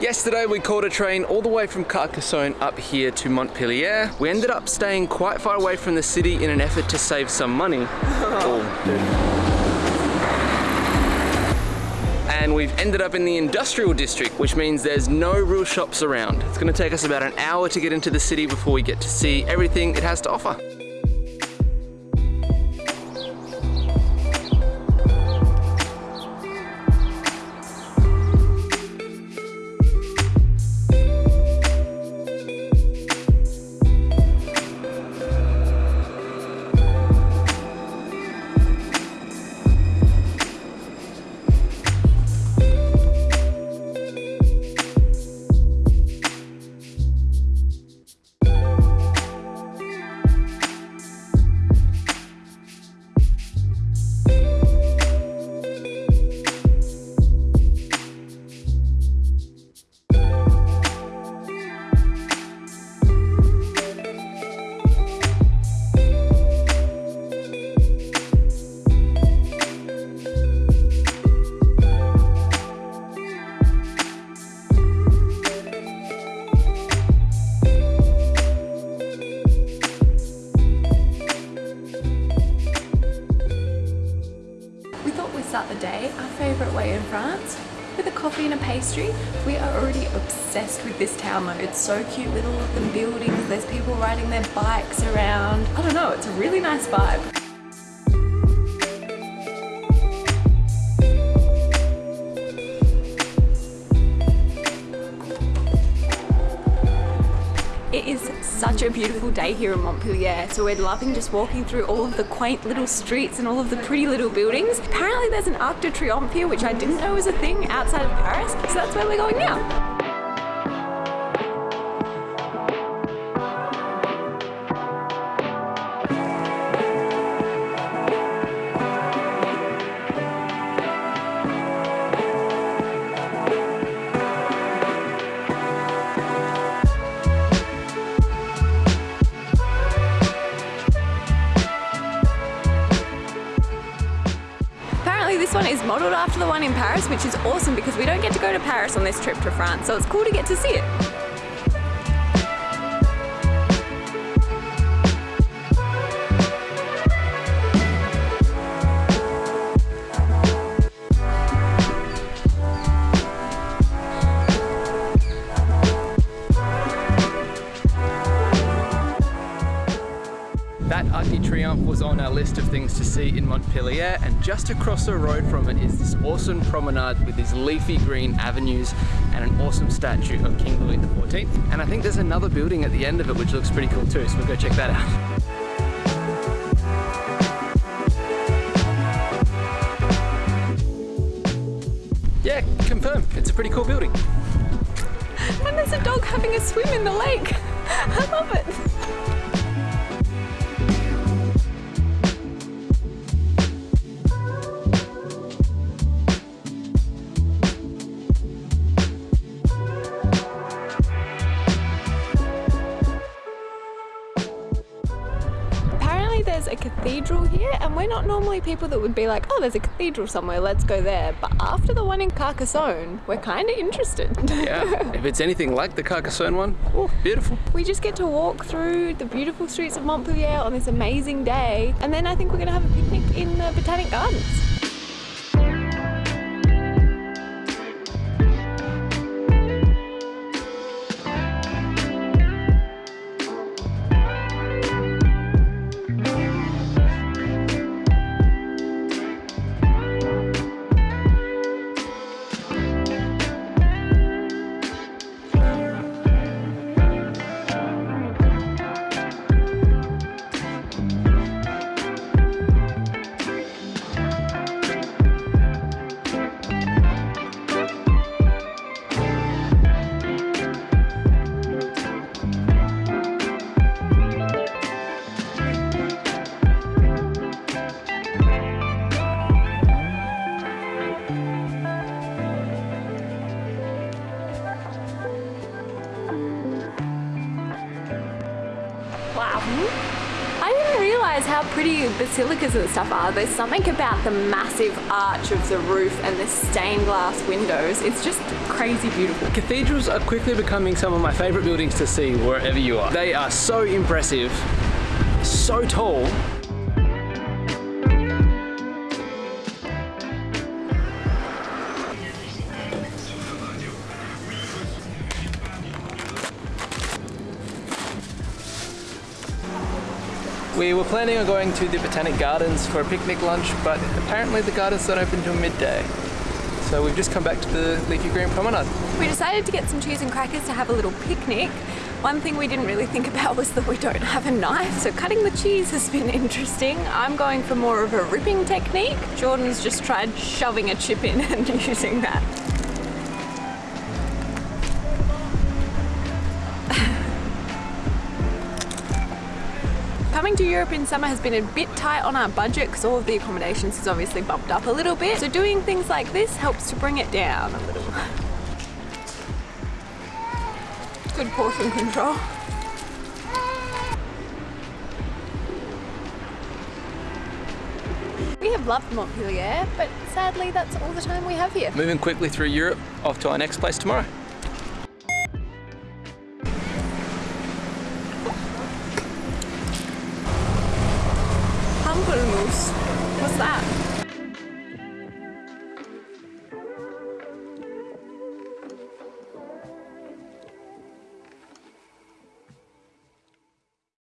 Yesterday we caught a train all the way from Carcassonne up here to Montpellier. We ended up staying quite far away from the city in an effort to save some money. oh, and we've ended up in the industrial district, which means there's no real shops around. It's gonna take us about an hour to get into the city before we get to see everything it has to offer. Pastry. We are already obsessed with this town though. It's so cute with all of the buildings. There's people riding their bikes around. I don't know, it's a really nice vibe. Such a beautiful day here in Montpellier, so we're loving just walking through all of the quaint little streets and all of the pretty little buildings. Apparently there's an Arc de Triomphe here, which I didn't know was a thing outside of Paris, so that's where we're going now. Is modelled after the one in Paris, which is awesome because we don't get to go to Paris on this trip to France, so it's cool to get to see it. Was on our list of things to see in Montpellier and just across the road from it is this awesome promenade with these leafy green avenues and an awesome statue of King Louis XIV. And I think there's another building at the end of it which looks pretty cool too, so we'll go check that out. Yeah, confirm. It's a pretty cool building. And there's a dog having a swim in the lake. Cathedral here and we're not normally people that would be like, oh, there's a cathedral somewhere, let's go there. But after the one in Carcassonne, we're kind of interested. yeah, if it's anything like the Carcassonne one, oh, beautiful. We just get to walk through the beautiful streets of Montpellier on this amazing day. And then I think we're gonna have a picnic in the Botanic Gardens. I didn't realize how pretty basilicas and stuff are. There's something about the massive arch of the roof and the stained glass windows. It's just crazy beautiful. Cathedrals are quickly becoming some of my favorite buildings to see wherever you are. They are so impressive, so tall, We were planning on going to the Botanic Gardens for a picnic lunch, but apparently the gardens don't open until midday. So we've just come back to the Leafy Green Promenade. We decided to get some cheese and crackers to have a little picnic. One thing we didn't really think about was that we don't have a knife, so cutting the cheese has been interesting. I'm going for more of a ripping technique. Jordan's just tried shoving a chip in and using that. Coming to Europe in summer has been a bit tight on our budget because all of the accommodations has obviously bumped up a little bit. So doing things like this helps to bring it down a little. Good portion control. We have loved Montpellier, but sadly that's all the time we have here. Moving quickly through Europe, off to our next place tomorrow. What's that?